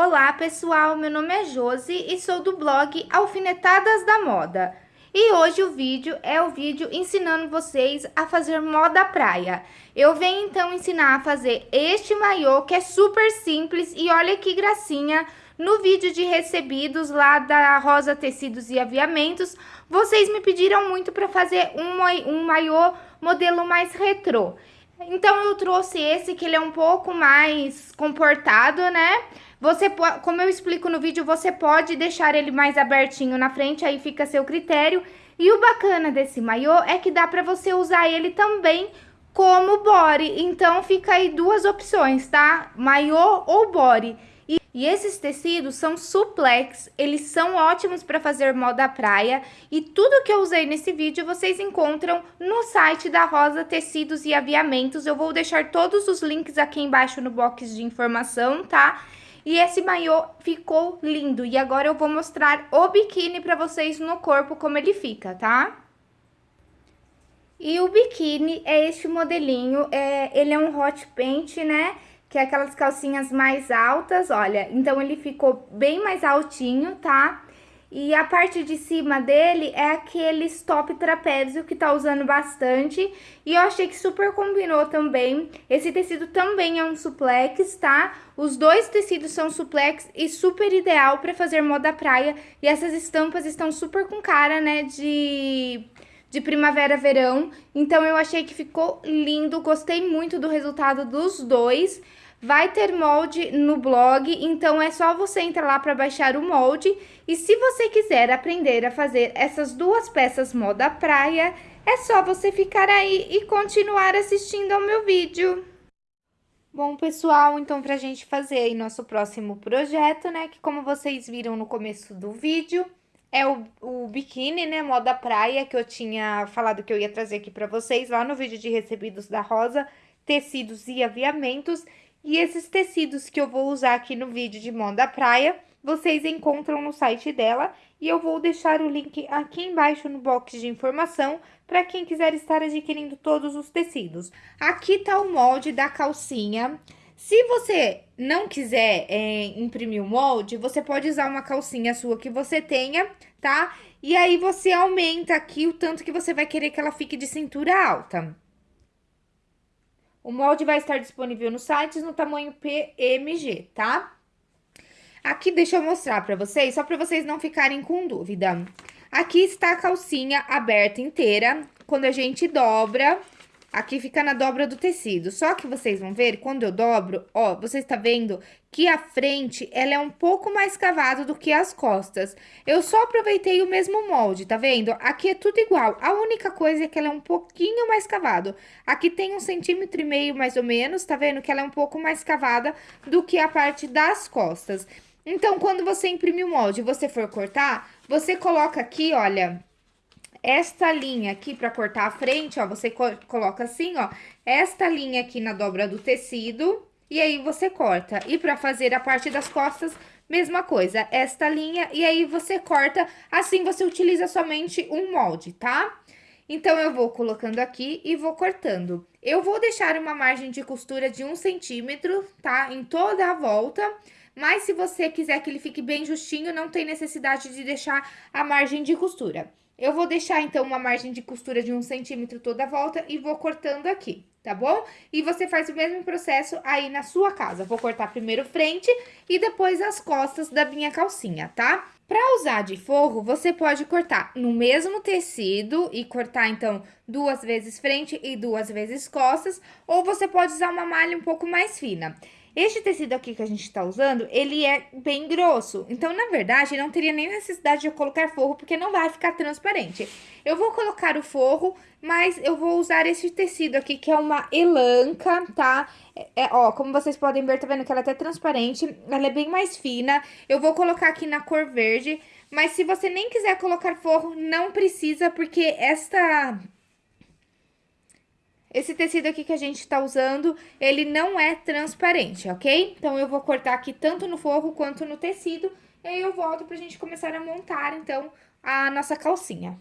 Olá pessoal, meu nome é Josi e sou do blog Alfinetadas da Moda. E hoje o vídeo é o vídeo ensinando vocês a fazer moda praia. Eu venho então ensinar a fazer este maiô que é super simples e olha que gracinha. No vídeo de recebidos lá da Rosa Tecidos e Aviamentos, vocês me pediram muito para fazer um, maiô modelo mais retrô. Então eu trouxe esse que ele é um pouco mais comportado, né? Você como eu explico no vídeo, você pode deixar ele mais abertinho na frente, aí fica a seu critério. E o bacana desse maiô é que dá pra você usar ele também como body. Então fica aí duas opções, tá? Maiô ou body. E esses tecidos são suplex, eles são ótimos para fazer moda praia e tudo que eu usei nesse vídeo vocês encontram no site da Rosa Tecidos e Aviamentos. Eu vou deixar todos os links aqui embaixo no box de informação, tá? E esse maiô ficou lindo e agora eu vou mostrar o biquíni para vocês no corpo como ele fica, tá? E o biquíni é este modelinho, é, ele é um hot paint, né? Que é aquelas calcinhas mais altas, olha. Então, ele ficou bem mais altinho, tá? E a parte de cima dele é aquele top trapézio que tá usando bastante. E eu achei que super combinou também. Esse tecido também é um suplex, tá? Os dois tecidos são suplex e super ideal pra fazer moda praia. E essas estampas estão super com cara, né, de de primavera-verão. Então, eu achei que ficou lindo, gostei muito do resultado dos dois. Vai ter molde no blog, então é só você entrar lá para baixar o molde. E se você quiser aprender a fazer essas duas peças moda praia, é só você ficar aí e continuar assistindo ao meu vídeo. Bom, pessoal, então pra gente fazer aí nosso próximo projeto, né, que como vocês viram no começo do vídeo, é o, o biquíni, né, moda praia, que eu tinha falado que eu ia trazer aqui pra vocês lá no vídeo de recebidos da Rosa, tecidos e aviamentos. E esses tecidos que eu vou usar aqui no vídeo de moda praia, vocês encontram no site dela. E eu vou deixar o link aqui embaixo no box de informação para quem quiser estar adquirindo todos os tecidos. Aqui tá o molde da calcinha. Se você não quiser é, imprimir o molde, você pode usar uma calcinha sua que você tenha, tá? E aí, você aumenta aqui o tanto que você vai querer que ela fique de cintura alta. O molde vai estar disponível no site no tamanho PMG, tá? Aqui, deixa eu mostrar pra vocês, só pra vocês não ficarem com dúvida. Aqui está a calcinha aberta inteira. Quando a gente dobra, Aqui fica na dobra do tecido. Só que vocês vão ver, quando eu dobro, ó, você está vendo que a frente, ela é um pouco mais cavada do que as costas. Eu só aproveitei o mesmo molde, tá vendo? Aqui é tudo igual. A única coisa é que ela é um pouquinho mais cavado. Aqui tem um centímetro e meio, mais ou menos, tá vendo? Que ela é um pouco mais cavada do que a parte das costas. Então, quando você imprimir o molde e você for cortar, você coloca aqui, olha esta linha aqui para cortar a frente, ó, você co coloca assim, ó, esta linha aqui na dobra do tecido, e aí você corta. E para fazer a parte das costas, mesma coisa, esta linha, e aí você corta, assim você utiliza somente um molde, tá? Então, eu vou colocando aqui e vou cortando. Eu vou deixar uma margem de costura de um centímetro, tá? Em toda a volta, mas se você quiser que ele fique bem justinho, não tem necessidade de deixar a margem de costura. Eu vou deixar, então, uma margem de costura de um centímetro toda a volta e vou cortando aqui, tá bom? E você faz o mesmo processo aí na sua casa. Vou cortar primeiro frente e depois as costas da minha calcinha, tá? Pra usar de forro, você pode cortar no mesmo tecido e cortar, então, duas vezes frente e duas vezes costas, ou você pode usar uma malha um pouco mais fina. Este tecido aqui que a gente tá usando, ele é bem grosso. Então, na verdade, não teria nem necessidade de eu colocar forro, porque não vai ficar transparente. Eu vou colocar o forro, mas eu vou usar esse tecido aqui, que é uma elanca, tá? É, é, ó, como vocês podem ver, tá vendo que ela é até transparente, ela é bem mais fina. Eu vou colocar aqui na cor verde, mas se você nem quiser colocar forro, não precisa, porque esta esse tecido aqui que a gente tá usando, ele não é transparente, ok? Então, eu vou cortar aqui tanto no forro quanto no tecido, e aí eu volto pra gente começar a montar, então, a nossa calcinha.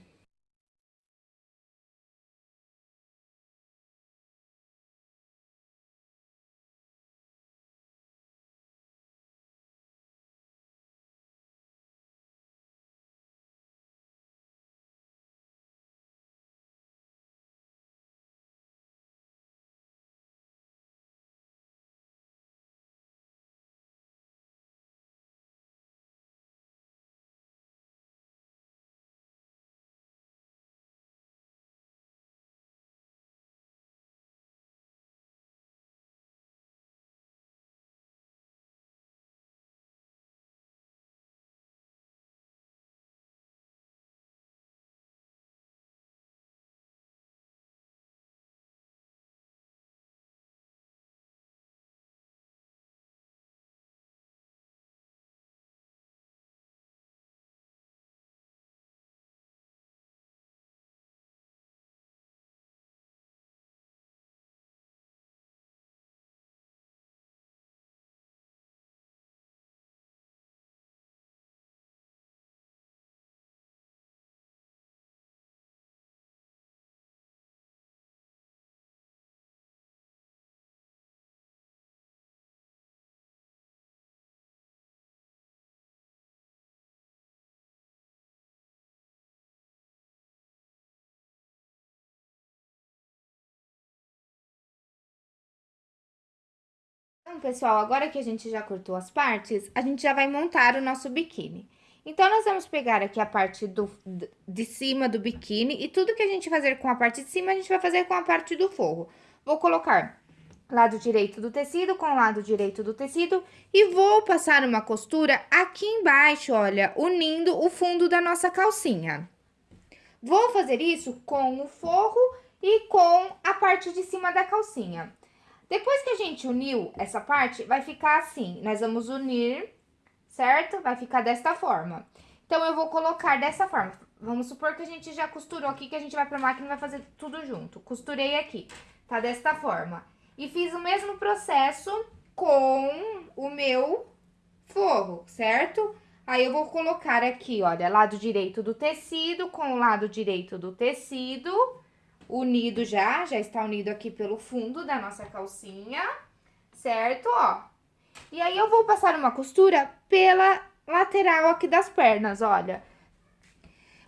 Então, pessoal, agora que a gente já cortou as partes, a gente já vai montar o nosso biquíni. Então, nós vamos pegar aqui a parte do, de cima do biquíni e tudo que a gente fazer com a parte de cima, a gente vai fazer com a parte do forro. Vou colocar lado direito do tecido com lado direito do tecido e vou passar uma costura aqui embaixo, olha, unindo o fundo da nossa calcinha. Vou fazer isso com o forro e com a parte de cima da calcinha. Depois que a gente uniu essa parte, vai ficar assim, nós vamos unir, certo? Vai ficar desta forma. Então, eu vou colocar dessa forma. Vamos supor que a gente já costurou aqui, que a gente vai pra máquina e vai fazer tudo junto. Costurei aqui, tá desta forma. E fiz o mesmo processo com o meu forro, certo? Aí, eu vou colocar aqui, olha, lado direito do tecido com o lado direito do tecido unido já, já está unido aqui pelo fundo da nossa calcinha, certo? Ó. E aí, eu vou passar uma costura pela lateral aqui das pernas, olha.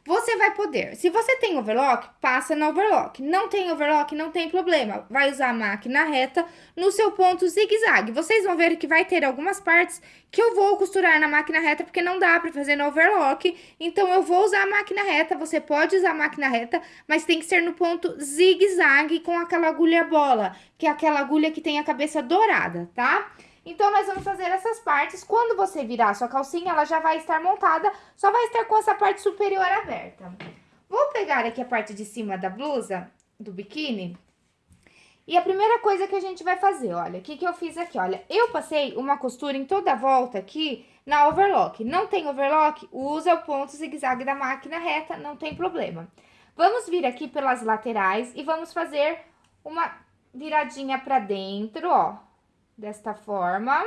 Você vai poder, se você tem overlock, passa no overlock. Não tem overlock, não tem problema. Vai usar a máquina reta no seu ponto zigue-zague. Vocês vão ver que vai ter algumas partes que eu vou costurar na máquina reta, porque não dá pra fazer no overlock. Então, eu vou usar a máquina reta, você pode usar a máquina reta, mas tem que ser no ponto zigue-zague com aquela agulha bola, que é aquela agulha que tem a cabeça dourada, tá? Tá? Então, nós vamos fazer essas partes. Quando você virar a sua calcinha, ela já vai estar montada, só vai estar com essa parte superior aberta. Vou pegar aqui a parte de cima da blusa, do biquíni. E a primeira coisa que a gente vai fazer, olha, o que que eu fiz aqui, olha. Eu passei uma costura em toda a volta aqui na overlock. Não tem overlock? Usa o ponto zigue-zague da máquina reta, não tem problema. Vamos vir aqui pelas laterais e vamos fazer uma viradinha pra dentro, ó desta forma,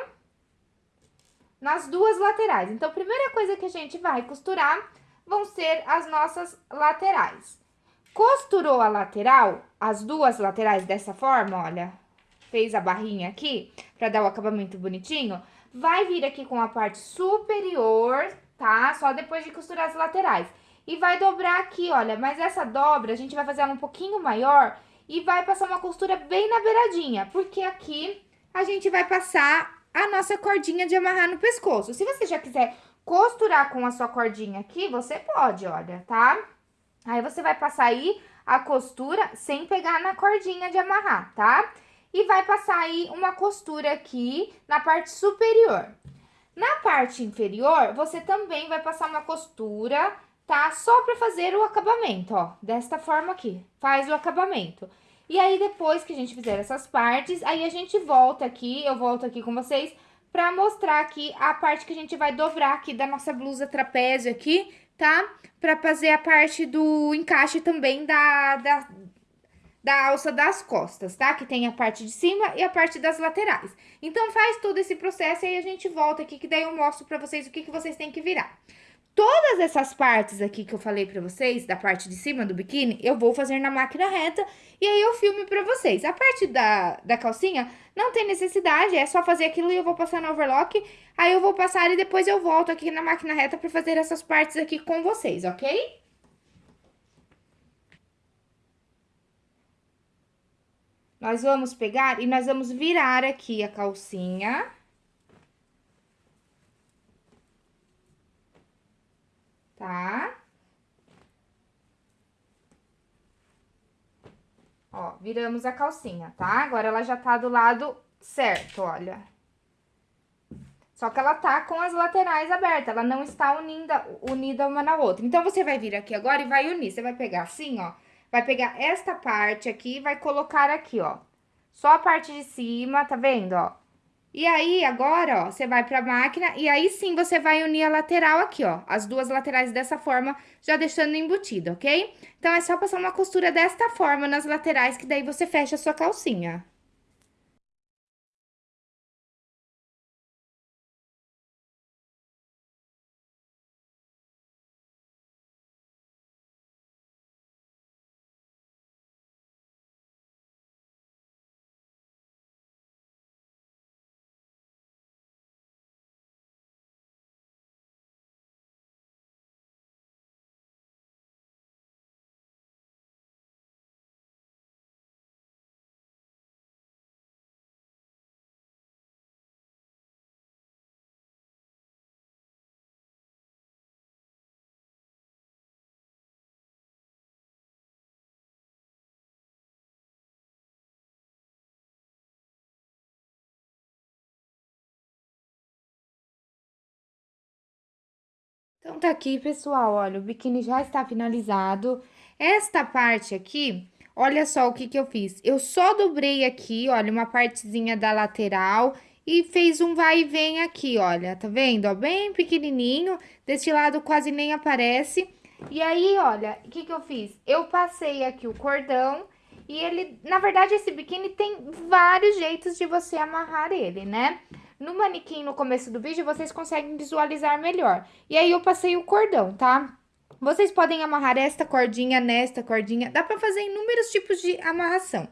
nas duas laterais. Então, a primeira coisa que a gente vai costurar vão ser as nossas laterais. Costurou a lateral, as duas laterais dessa forma, olha, fez a barrinha aqui, pra dar o acabamento bonitinho, vai vir aqui com a parte superior, tá? Só depois de costurar as laterais. E vai dobrar aqui, olha, mas essa dobra a gente vai fazer ela um pouquinho maior e vai passar uma costura bem na beiradinha, porque aqui a gente vai passar a nossa cordinha de amarrar no pescoço. Se você já quiser costurar com a sua cordinha aqui, você pode, olha, tá? Aí, você vai passar aí a costura sem pegar na cordinha de amarrar, tá? E vai passar aí uma costura aqui na parte superior. Na parte inferior, você também vai passar uma costura, tá? Só pra fazer o acabamento, ó, desta forma aqui. Faz o acabamento. E aí, depois que a gente fizer essas partes, aí a gente volta aqui, eu volto aqui com vocês, pra mostrar aqui a parte que a gente vai dobrar aqui da nossa blusa trapézio aqui, tá? Pra fazer a parte do encaixe também da, da, da alça das costas, tá? Que tem a parte de cima e a parte das laterais. Então, faz todo esse processo e aí a gente volta aqui, que daí eu mostro pra vocês o que, que vocês têm que virar. Todas essas partes aqui que eu falei pra vocês, da parte de cima do biquíni, eu vou fazer na máquina reta e aí eu filme pra vocês. A parte da, da calcinha não tem necessidade, é só fazer aquilo e eu vou passar no overlock. Aí eu vou passar e depois eu volto aqui na máquina reta pra fazer essas partes aqui com vocês, ok? Nós vamos pegar e nós vamos virar aqui a calcinha... tá? Ó, viramos a calcinha, tá? Agora, ela já tá do lado certo, olha. Só que ela tá com as laterais abertas, ela não está unida, unida uma na outra. Então, você vai vir aqui agora e vai unir. Você vai pegar assim, ó, vai pegar esta parte aqui e vai colocar aqui, ó. Só a parte de cima, tá vendo, ó? E aí, agora, ó, você vai pra máquina e aí sim você vai unir a lateral aqui, ó. As duas laterais dessa forma, já deixando embutido, ok? Então, é só passar uma costura desta forma nas laterais, que daí você fecha a sua calcinha. Então, tá aqui, pessoal, olha, o biquíni já está finalizado. Esta parte aqui, olha só o que que eu fiz. Eu só dobrei aqui, olha, uma partezinha da lateral e fez um vai e vem aqui, olha, tá vendo? Ó, bem pequenininho, deste lado quase nem aparece. E aí, olha, o que que eu fiz? Eu passei aqui o cordão e ele, na verdade, esse biquíni tem vários jeitos de você amarrar ele, né? No manequim, no começo do vídeo, vocês conseguem visualizar melhor. E aí, eu passei o cordão, tá? Vocês podem amarrar esta cordinha nesta cordinha. Dá pra fazer inúmeros tipos de amarração.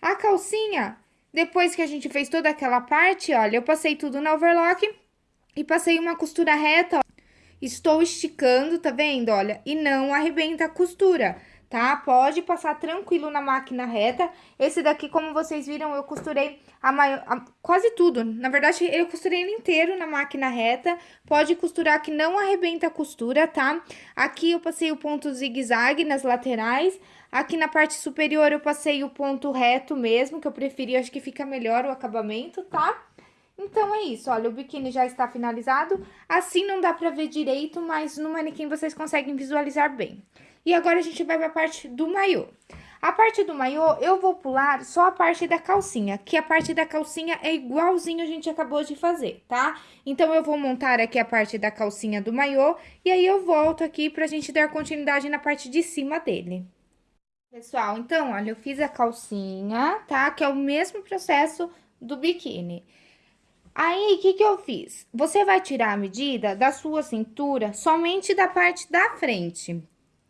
A calcinha, depois que a gente fez toda aquela parte, olha, eu passei tudo na overlock e passei uma costura reta, ó. Estou esticando, tá vendo? Olha, e não arrebenta a costura, tá? Pode passar tranquilo na máquina reta. Esse daqui, como vocês viram, eu costurei a maior, a, quase tudo. Na verdade, eu costurei ele inteiro na máquina reta. Pode costurar que não arrebenta a costura, tá? Aqui eu passei o ponto zigue-zague nas laterais. Aqui na parte superior eu passei o ponto reto mesmo, que eu preferi, acho que fica melhor o acabamento, tá? Então, é isso, olha, o biquíni já está finalizado. Assim não dá pra ver direito, mas no manequim vocês conseguem visualizar bem. E agora a gente vai pra parte do maiô. A parte do maiô, eu vou pular só a parte da calcinha, que a parte da calcinha é igualzinho a gente acabou de fazer, tá? Então, eu vou montar aqui a parte da calcinha do maiô, e aí eu volto aqui pra gente dar continuidade na parte de cima dele. Pessoal, então, olha, eu fiz a calcinha, tá? Que é o mesmo processo do biquíni. Aí, o que que eu fiz? Você vai tirar a medida da sua cintura somente da parte da frente.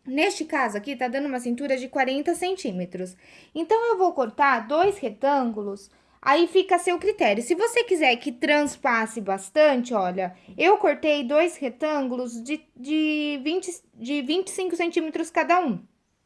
Neste caso aqui, tá dando uma cintura de 40 centímetros. Então, eu vou cortar dois retângulos, aí fica a seu critério. Se você quiser que transpasse bastante, olha, eu cortei dois retângulos de, de, 20, de 25 centímetros cada um.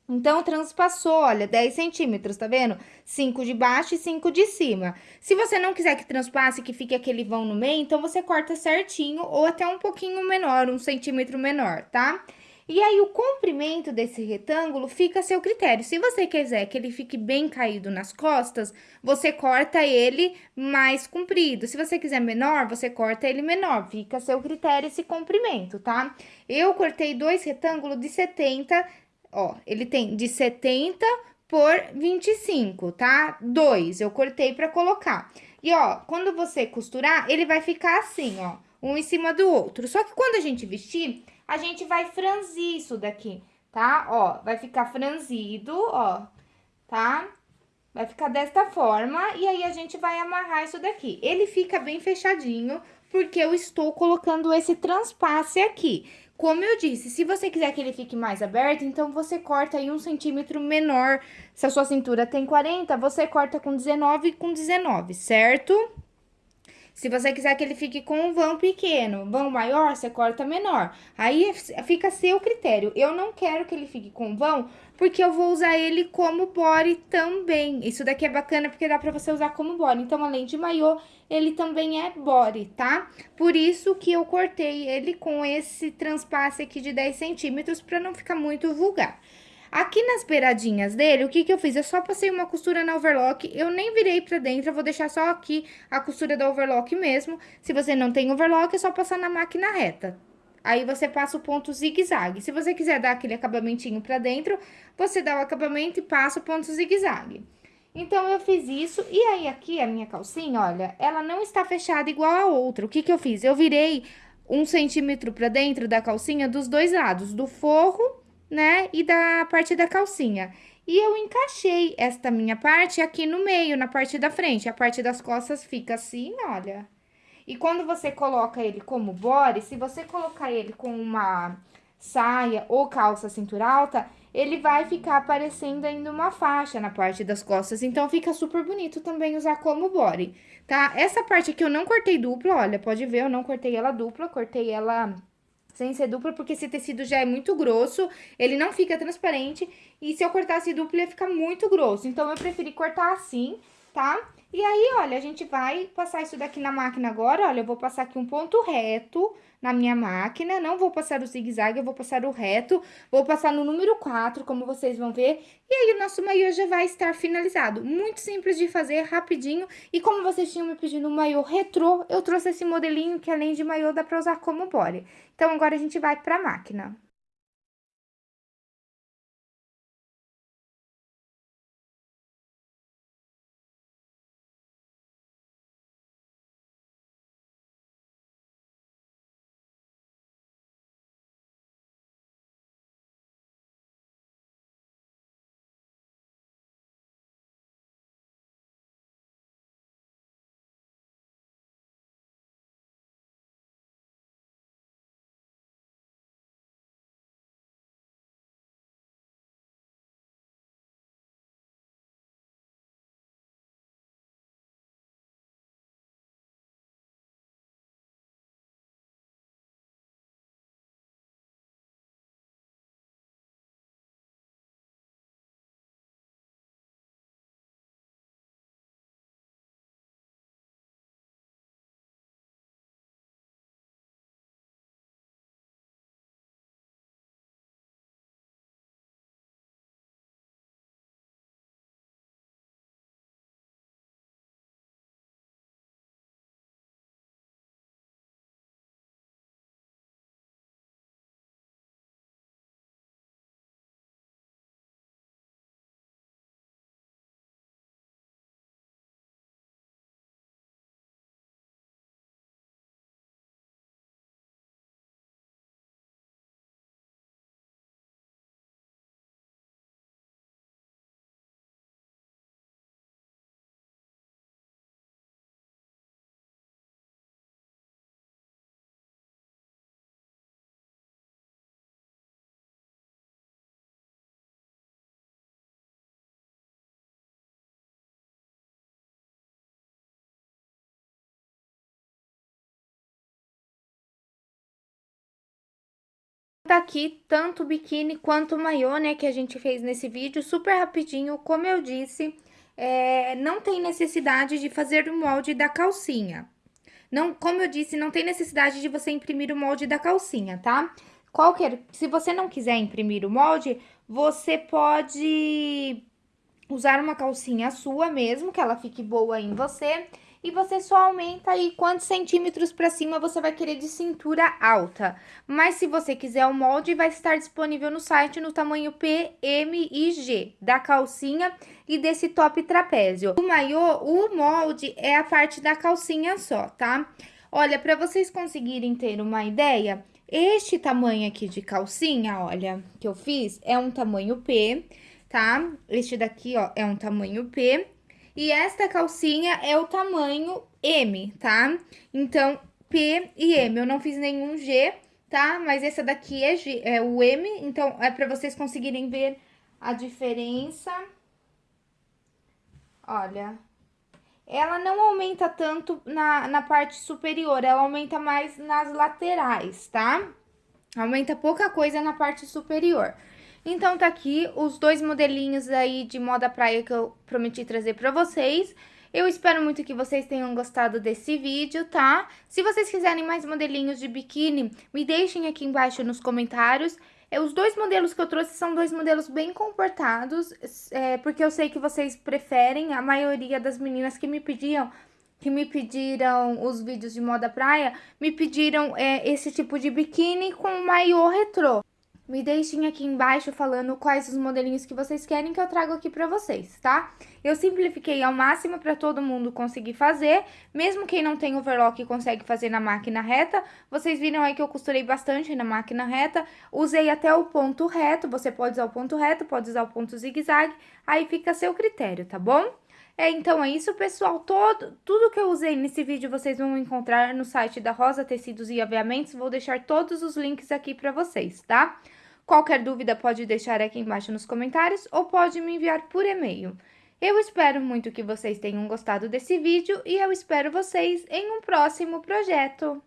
Então, transpassou, olha, 10 centímetros, tá vendo? 5 de baixo e 5 de cima. Se você não quiser que transpasse, que fique aquele vão no meio, então você corta certinho ou até um pouquinho menor, um centímetro menor, tá? E aí, o comprimento desse retângulo fica a seu critério. Se você quiser que ele fique bem caído nas costas, você corta ele mais comprido. Se você quiser menor, você corta ele menor. Fica a seu critério esse comprimento, tá? Eu cortei dois retângulos de 70 Ó, ele tem de 70 por 25, tá? Dois, eu cortei pra colocar. E, ó, quando você costurar, ele vai ficar assim, ó, um em cima do outro. Só que quando a gente vestir, a gente vai franzir isso daqui, tá? Ó, vai ficar franzido, ó, tá? Vai ficar desta forma, e aí a gente vai amarrar isso daqui. Ele fica bem fechadinho, porque eu estou colocando esse transpasse aqui. Como eu disse, se você quiser que ele fique mais aberto, então você corta aí um centímetro menor. Se a sua cintura tem 40, você corta com 19 com 19, certo? Se você quiser que ele fique com um vão pequeno, vão maior, você corta menor. Aí fica a seu critério. Eu não quero que ele fique com vão, porque eu vou usar ele como body também. Isso daqui é bacana porque dá pra você usar como body. Então, além de maiô, ele também é body, tá? Por isso que eu cortei ele com esse transpasse aqui de 10 centímetros, pra não ficar muito vulgar. Aqui nas beiradinhas dele, o que que eu fiz? Eu só passei uma costura na overlock, eu nem virei pra dentro, eu vou deixar só aqui a costura da overlock mesmo. Se você não tem overlock, é só passar na máquina reta. Aí, você passa o ponto zigue-zague. Se você quiser dar aquele acabamentinho pra dentro, você dá o acabamento e passa o ponto zigue-zague. Então, eu fiz isso, e aí aqui a minha calcinha, olha, ela não está fechada igual a outra. O que que eu fiz? Eu virei um centímetro pra dentro da calcinha dos dois lados, do forro né? E da parte da calcinha. E eu encaixei esta minha parte aqui no meio, na parte da frente. A parte das costas fica assim, olha. E quando você coloca ele como body, se você colocar ele com uma saia ou calça cintura alta, ele vai ficar aparecendo ainda uma faixa na parte das costas. Então, fica super bonito também usar como body, tá? Essa parte aqui eu não cortei dupla, olha, pode ver, eu não cortei ela dupla, cortei ela sem ser dupla, porque esse tecido já é muito grosso, ele não fica transparente, e se eu cortasse dupla ia ficar muito grosso. Então, eu preferi cortar assim, tá? E aí, olha, a gente vai passar isso daqui na máquina agora, olha, eu vou passar aqui um ponto reto na minha máquina, não vou passar o zigue-zague, eu vou passar o reto, vou passar no número 4, como vocês vão ver, e aí o nosso maiô já vai estar finalizado. Muito simples de fazer, rapidinho, e como vocês tinham me pedido um maiô retrô, eu trouxe esse modelinho que além de maiô dá pra usar como body. Então, agora a gente vai pra máquina. Tá aqui tanto o biquíni quanto o maiô, né, que a gente fez nesse vídeo, super rapidinho, como eu disse, é, não tem necessidade de fazer o molde da calcinha. Não, como eu disse, não tem necessidade de você imprimir o molde da calcinha, tá? Qualquer, se você não quiser imprimir o molde, você pode usar uma calcinha sua mesmo, que ela fique boa em você, e você só aumenta aí quantos centímetros para cima você vai querer de cintura alta. Mas se você quiser o molde, vai estar disponível no site no tamanho P, M e G, da calcinha e desse top trapézio. O maiô, o molde é a parte da calcinha só, tá? Olha, para vocês conseguirem ter uma ideia, este tamanho aqui de calcinha, olha, que eu fiz, é um tamanho P, tá? Este daqui, ó, é um tamanho P. E esta calcinha é o tamanho M, tá? Então, P e M. Eu não fiz nenhum G, tá? Mas essa daqui é, G, é o M, então é pra vocês conseguirem ver a diferença. Olha, ela não aumenta tanto na, na parte superior, ela aumenta mais nas laterais, tá? Aumenta pouca coisa na parte superior. Então, tá aqui os dois modelinhos aí de moda praia que eu prometi trazer pra vocês. Eu espero muito que vocês tenham gostado desse vídeo, tá? Se vocês quiserem mais modelinhos de biquíni, me deixem aqui embaixo nos comentários. É, os dois modelos que eu trouxe são dois modelos bem comportados, é, porque eu sei que vocês preferem, a maioria das meninas que me pediam que me pediram os vídeos de moda praia, me pediram é, esse tipo de biquíni com maiô retrô. Me deixem aqui embaixo falando quais os modelinhos que vocês querem que eu trago aqui pra vocês, tá? Eu simplifiquei ao máximo pra todo mundo conseguir fazer, mesmo quem não tem overlock consegue fazer na máquina reta. Vocês viram aí que eu costurei bastante na máquina reta, usei até o ponto reto, você pode usar o ponto reto, pode usar o ponto zigue-zague, aí fica a seu critério, tá bom? É, então é isso, pessoal. Todo, tudo que eu usei nesse vídeo vocês vão encontrar no site da Rosa Tecidos e Aviamentos. Vou deixar todos os links aqui pra vocês, tá? Qualquer dúvida pode deixar aqui embaixo nos comentários ou pode me enviar por e-mail. Eu espero muito que vocês tenham gostado desse vídeo e eu espero vocês em um próximo projeto.